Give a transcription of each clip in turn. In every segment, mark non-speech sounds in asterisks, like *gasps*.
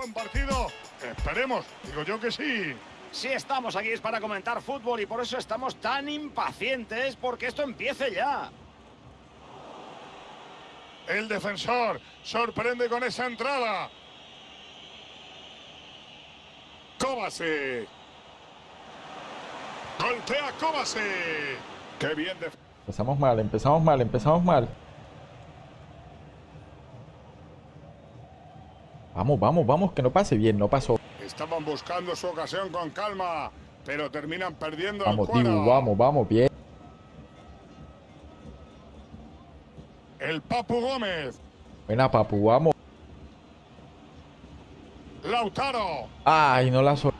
buen partido? Esperemos, digo yo que sí. Sí estamos aquí es para comentar fútbol y por eso estamos tan impacientes porque esto empiece ya. El defensor sorprende con esa entrada. Kovacic. Golpea Kovacic. Qué bien. Empezamos mal, empezamos mal, empezamos mal. Vamos, vamos, vamos, que no pase bien, no pasó. Estaban buscando su ocasión con calma, pero terminan perdiendo Vamos, el. Dibu, vamos, vamos, bien. El Papu Gómez. Buena, papu, vamos. Lautaro. Ay, no la sol...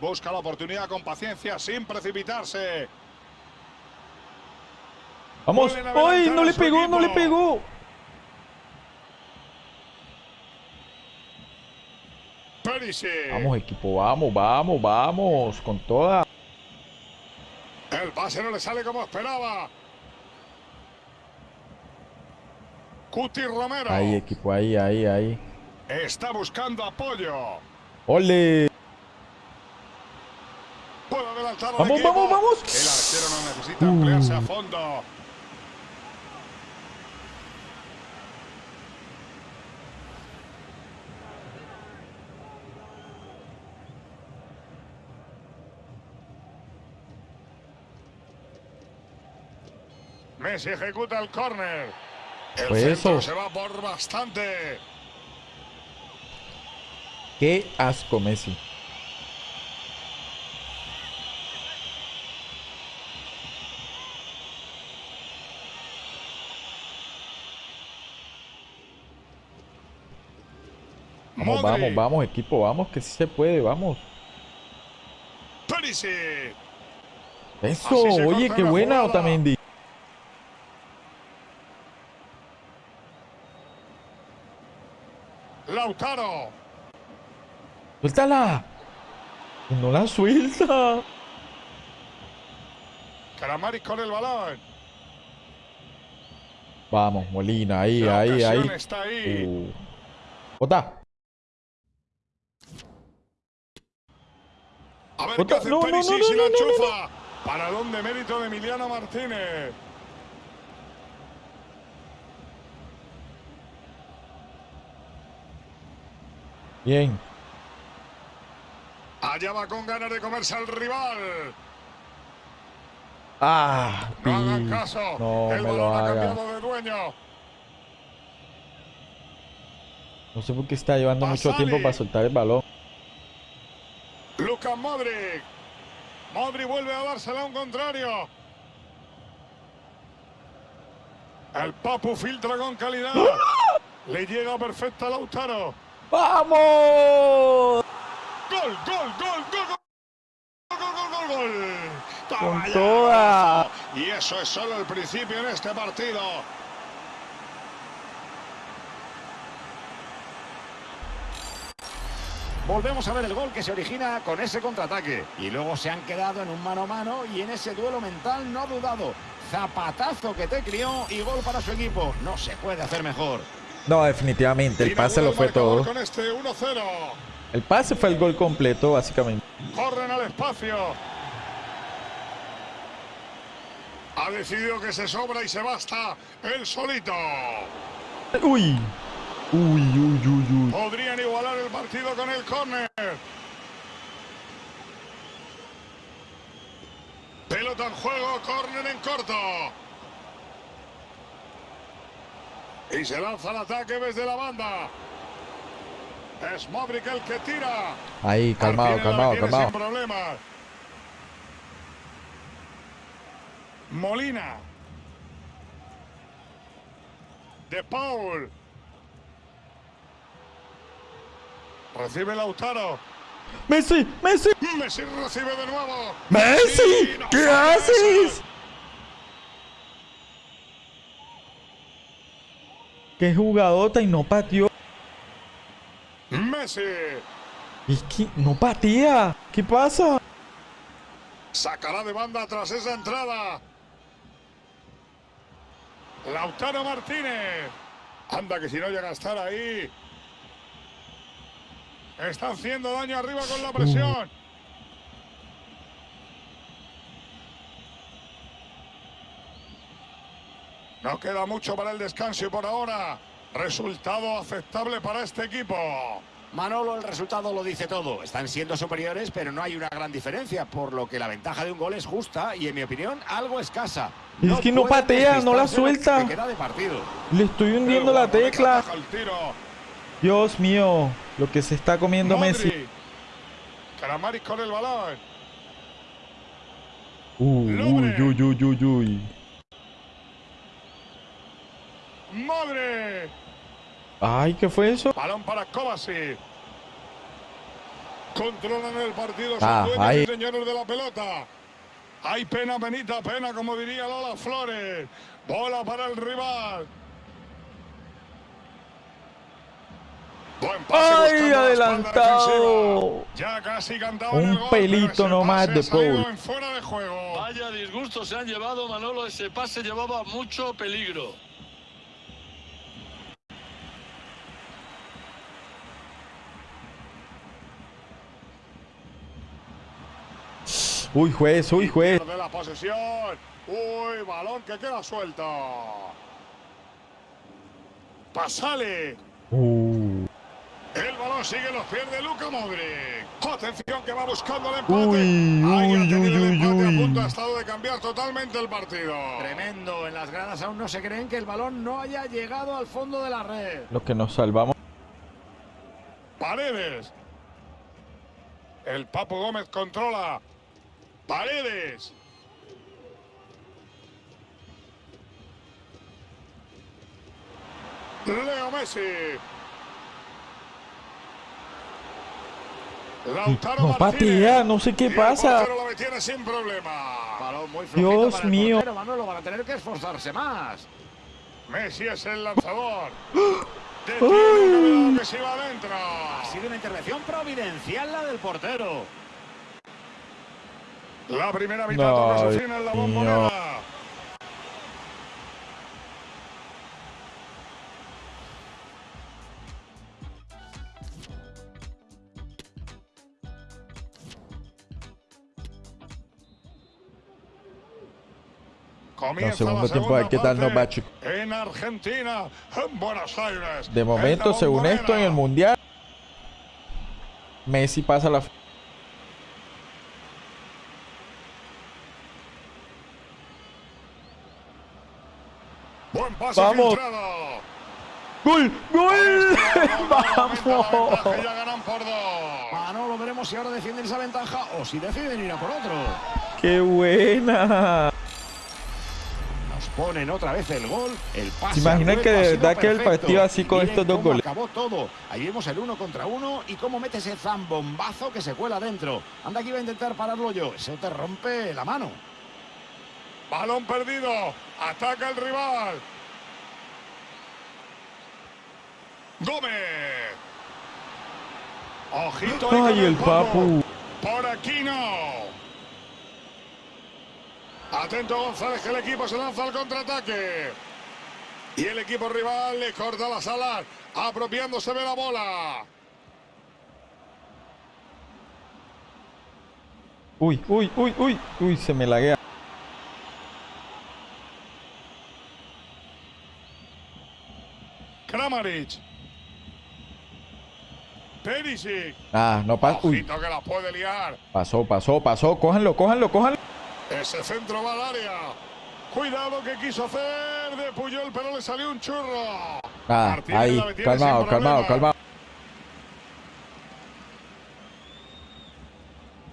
Busca la oportunidad con paciencia, sin precipitarse. Vamos. ¡Ay, no le pegó, no le pegó! Vamos, equipo, vamos, vamos, vamos. Con toda. El pase no le sale como esperaba. Cuti Romero. Ahí, equipo, ahí, ahí, ahí. Está buscando apoyo. ¡Ole! Vamos, vamos, vamos. El arquero no necesita emplearse a fondo. Messi ejecuta el córner. El Pues eso. se va por bastante. ¡Qué asco, Messi! Vamos, vamos, vamos, equipo, vamos, que sí se puede, vamos. Perisic. Eso, oye, qué buena. Otamendi. Lautaro. ¡Suéltala! ¡No la suelta! Kramaric con el balón. Vamos, Molina, ahí, La ahí, ahí. está ahí. Uh. ¡Bota! A ver qué hace no, no, no, no, no, no, no, enchufa. Paradón de mérito de Emiliano Martínez. Bien. Allá va con ganas de comerse al rival. ¡Ah! No hagan caso. No el me lo balón ha cambiado de dueño. No sé por qué está llevando mucho tiempo para soltar el balón. Lucas Modric. Modric vuelve a dársela a un contrario. El Papu filtra con calidad. Le llega perfecta a Lautaro. ¡Vamos! ¡Gol, gol, gol, gol, gol! ¡Gol, gol, gol, ya, toda. Y eso es solo el principio en este partido. Volvemos a ver el gol que se origina con ese contraataque. Y luego se han quedado en un mano a mano y en ese duelo mental no ha dudado. Zapatazo que te crió y gol para su equipo. No se puede hacer mejor. No, definitivamente, el pase lo el fue todo. Este 1-0. El pase fue el gol completo, básicamente. Corren al espacio. Ha decidido que se sobra y se basta él solito. ¡Uy! ¡Uy, uy, uy, uy! Podrían igualar el partido con el córner. Pelota en juego, córner en corto. Y se lanza el ataque desde la banda. Es Modric el que tira. Ahí, calmado, calmado, calmado. Sin. Molina. De Paul. Recibe Lautaro. ¡Messi! ¡Messi! Messi recibe de nuevo. ¡Messi! ¿Qué haces? ¡Qué jugadota y no pateó! Messi. Es que no patea. ¿Qué pasa? Sacará de banda tras esa entrada. Lautaro Martínez. Anda, que si no llega a estar ahí. Está haciendo daño arriba con la presión. No queda mucho para el descanso y por ahora resultado aceptable para este equipo. Manolo, el resultado lo dice todo. Están siendo superiores, pero no hay una gran diferencia, por lo que la ventaja de un gol es justa y, en mi opinión, algo escasa. Es que no patea, no la suelta. que queda de partido. Le estoy hundiendo la tecla. Dios mío, lo que se está comiendo Messi. Modric. Kramaric con el balón. Uy, uy, uy, uy, uy, uy. Modric. Ay, ¿qué fue eso? Balón para Kovacic. Controlan el partido. Son Ah, dueños ahí. y señores de la pelota. Hay pena, penita, pena, como diría Lola Flores. Bola para el rival. Buen pase ¡Ay, adelantado! Ya casi cantaba Un el gol, pelito nomás de Paul. en fuera de juego. Vaya disgusto se han llevado, Manolo. Ese pase llevaba mucho peligro. Uy, juez, uy, juez. De la posesión. Uy, balón que queda suelto. Pasale. Uh. El balón sigue en los pies de Luca Modric. Atención que va buscando el empate. Uy, Ahí ha uy, tenido el uy, empate, uy, a uy. punto ha estado de cambiar totalmente el partido. Tremendo. En las gradas aún no se creen que el balón no haya llegado al fondo de la red. Lo que nos salvamos. Paredes. El Papo Gómez controla. Paredes. Leo Messi. Lautaro No patea, no sé qué pasa. lo detiene sin muy Dios para mío. portero, Manolo van a tener que esforzarse más. Messi es el lanzador. *gasps* Detiene una pelota que se va adentro. Ha sido una intervención providencial la del portero. La primera mitad No, en la bombonera. Comienza segundo tiempo, a ver segunda qué tal nos va, chicos. En Argentina, en Buenos Aires. De en momento, según esto, en el mundial, Messi pasa la. Buen pase Vamos. filtrado. ¡Gol! ¡Gol! *laughs* Vamos. ¡Vamos! Ya ganan por dos. Manolo, veremos si ahora defienden esa ventaja o si deciden ir a por otro. ¡Qué buena! Nos ponen otra vez el gol. El pase. ¿Se que de verdad que el partido así con estos dos goles? Acabó todo. Ahí vemos el uno contra uno y cómo mete ese zambombazo que se cuela dentro. Anda que iba a intentar pararlo yo. Eso te rompe la mano. Balón perdido. Ataca el rival. Gómez. Ojito ¡Ay, el papu! Por aquí no. Atento González, que el equipo se lanza al contraataque. Y el equipo rival le corta las alas, apropiándose de la bola. Uy, uy, uy, uy, uy, se me laguea. Kramaric. Perisic. Ah, no pasa. Uy, Ojito que la puede liar. pasó, pasó, pasó. Cójanlo, cójanlo, cójanlo. Ese centro va al área. Cuidado que quiso hacer de Puyol, pero le salió un churro. Ah, Martínez ahí, calmado, calmado, calmado.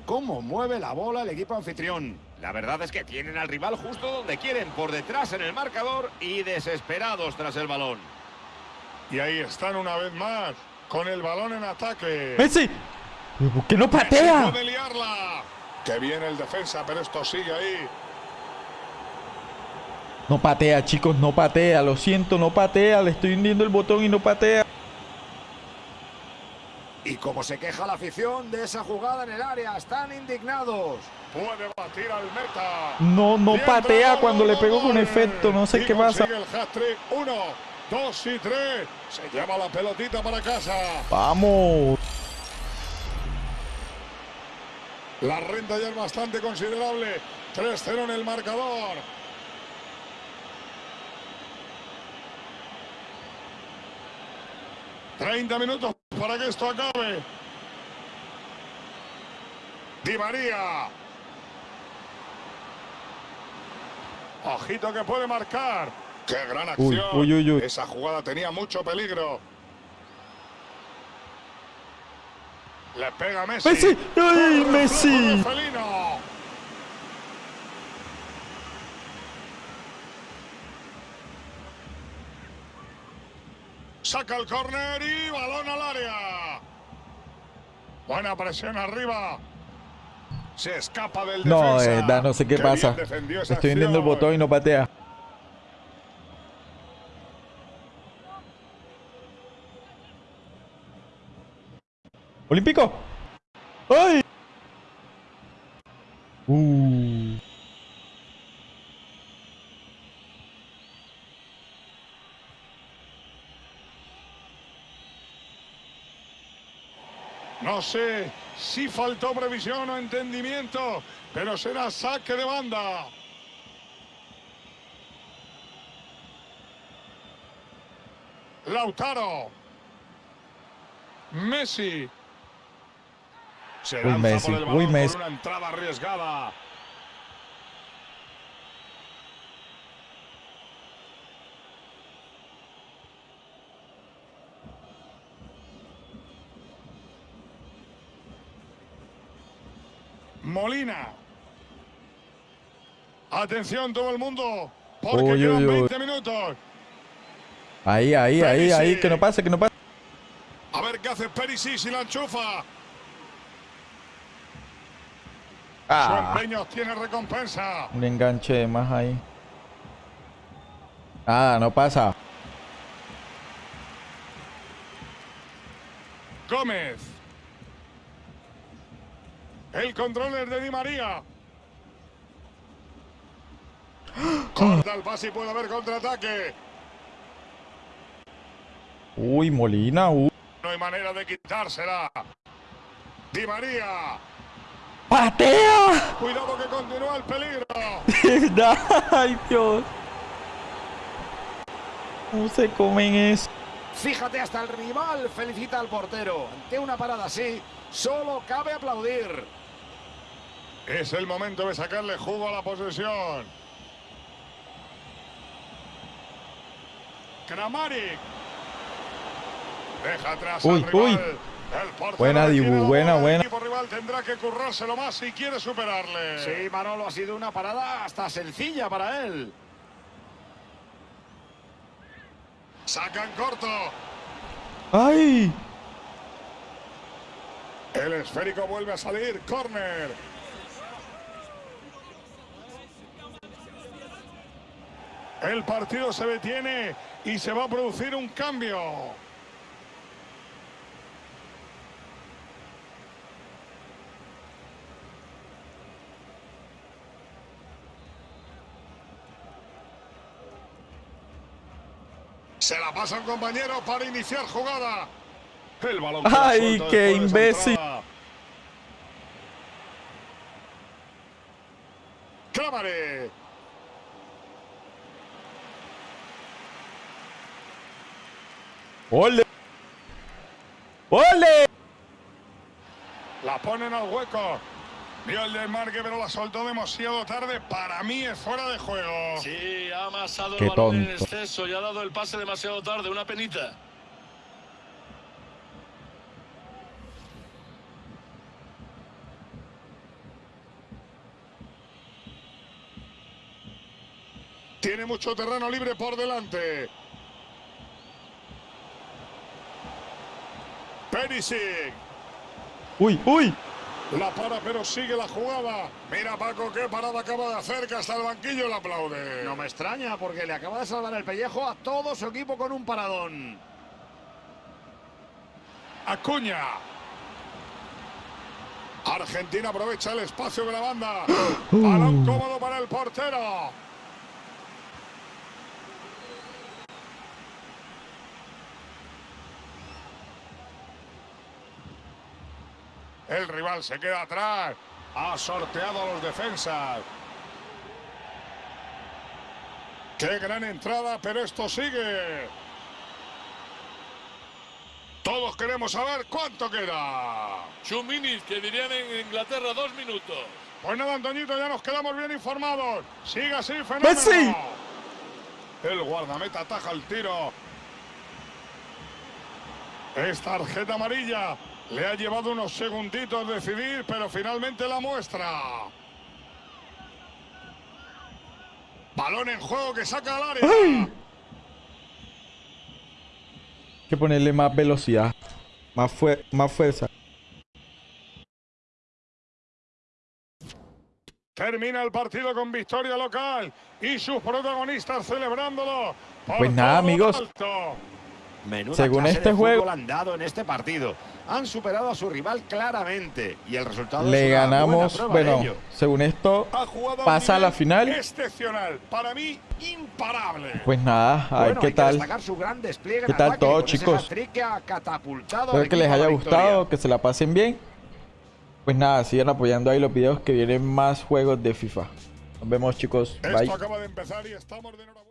Cómo mueve la bola el equipo anfitrión. La verdad es que tienen al rival justo donde quieren, por detrás en el marcador y desesperados tras el balón. Y ahí están una vez más, con el balón en ataque. ¡Messi! ¿Por qué no patea? puede liarla. Que viene el defensa, pero esto sigue ahí. No patea, chicos, no patea. Lo siento, no patea. Le estoy hundiendo el botón y no patea. Y como se queja la afición de esa jugada en el área, están indignados. Puede batir al meta. No, no Bien, patea cuando le pegó con efecto. No sé Y qué pasa. Uno Dos y tres. Se lleva la pelotita para casa. Vamos. La renta ya es bastante considerable. 3-0 en el marcador. Treinta minutos para que esto acabe. Di María. Ojito que puede marcar. ¡Qué gran acción! Uy, uy, uy. Esa jugada tenía mucho peligro. Le pega Messi. Messi. ¡Ay, Messi! Saca el córner y balón al área. Buena presión arriba. Se escapa del No, defensa. eh, da, no sé qué, Qué pasa. Estoy viendo el botón y no patea. Olímpico. ¡Ay! Uh. No sé si faltó previsión o entendimiento, pero será saque de banda. Lautaro. Messi. Se Uy, lanza Messi, por el uy, balón Messi. con una entrada arriesgada. Molina. Atención todo el mundo, porque Uy, quedan uy, uy. 20 minutos. Ahí, ahí, ahí, ahí, Perisic. que no pase, que no pase. A ver qué hace Perisic si la enchufa. Su Ah, empeño tiene recompensa. un enganche más ahí. Nada, no pasa. Gómez. El control es de Di María. Corta el pase y puede haber contraataque. Uy, Molina, uy. No hay manera de quitársela. Di María. ¡Patea! Cuidado que continúa el peligro. *laughs* ¡Ay, Dios! ¿Cómo se comen eso? Fíjate, hasta el rival felicita al portero. Ante una parada así, solo cabe aplaudir. Es el momento de sacarle jugo a la posesión. Kramaric. Deja atrás Uy, al rival. uy. El portero Buena, Dibu, buena, buena. Rival tendrá que currárselo más si quiere superarle. Sí, Manolo, ha sido una parada hasta sencilla para él. Sacan corto. ¡Ay! El esférico vuelve a salir. Corner. El partido se detiene y se va a producir un cambio. Se la pasa un compañero para iniciar jugada. El balón ¡Ay, qué imbécil! Clávare. ¡Ole! ¡Ole! La ponen al hueco. Vio el desmarque, pero la soltó demasiado tarde. Para mí es fuera de juego. Sí, ha amasado Qué el balón en exceso y ha dado el pase demasiado tarde. Una penita. Tiene mucho terreno libre por delante. Perisic. ¡Uy, uy! La para, pero sigue la jugada. Mira, Paco, qué parada acaba de hacer, que hasta el banquillo le aplaude. No me extraña porque le acaba de salvar el pellejo a todo su equipo con un paradón. Acuña. Argentina aprovecha el espacio de la banda. *gasps* Uh. Balón cómodo para el portero. El rival se queda atrás. Ha sorteado a los defensas. Qué gran entrada, pero esto sigue. Todos queremos saber cuánto queda. Two minutes, que dirían en Inglaterra, dos minutos. Pues nada, Antoñito, ya nos quedamos bien informados. Sigue así, fenómeno. ¡Messi! El guardameta ataja el tiro. Es tarjeta amarilla. Le ha llevado unos segunditos decidir, pero finalmente la muestra. Balón en juego que saca al área. ¡Ay! Hay que ponerle más velocidad. Más, más fuerza. Termina el partido con victoria local y sus protagonistas celebrándolo. por Pues nada, amigos. alto. Menuda Según clase este de juego- han dado en este partido. Han superado a su rival claramente y el resultado Le es una buena ganamos, de bueno, ello. según esto, pasa a la final. Excepcional. Para mí, imparable. Pues nada, a ver Bueno, qué hay que tal. ¿Qué tal todo, chicos? Espero que les haya victoria. gustado, que se la pasen bien. Pues nada, sigan apoyando ahí los videos que vienen más juegos de FIFA. Nos vemos chicos. Esto Bye. acaba de empezar y estamos de.